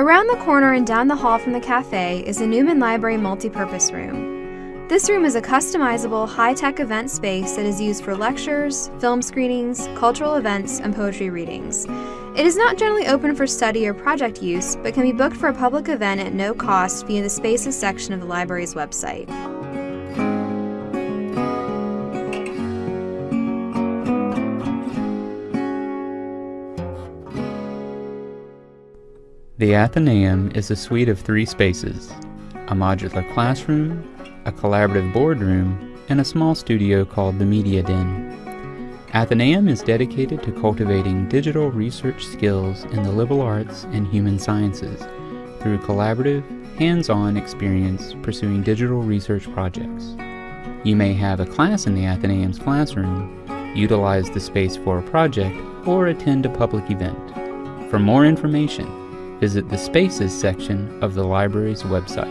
Around the corner and down the hall from the cafe is the Newman Library Multipurpose Room. This room is a customizable, high tech event space that is used for lectures, film screenings, cultural events, and poetry readings. It is not generally open for study or project use, but can be booked for a public event at no cost via the Spaces section of the library's website. The Athenaeum is a suite of three spaces a modular classroom, a collaborative boardroom, and a small studio called the Media Den. Athenaeum is dedicated to cultivating digital research skills in the liberal arts and human sciences through collaborative, hands on experience pursuing digital research projects. You may have a class in the Athenaeum's classroom, utilize the space for a project, or attend a public event. For more information, visit the Spaces section of the library's website.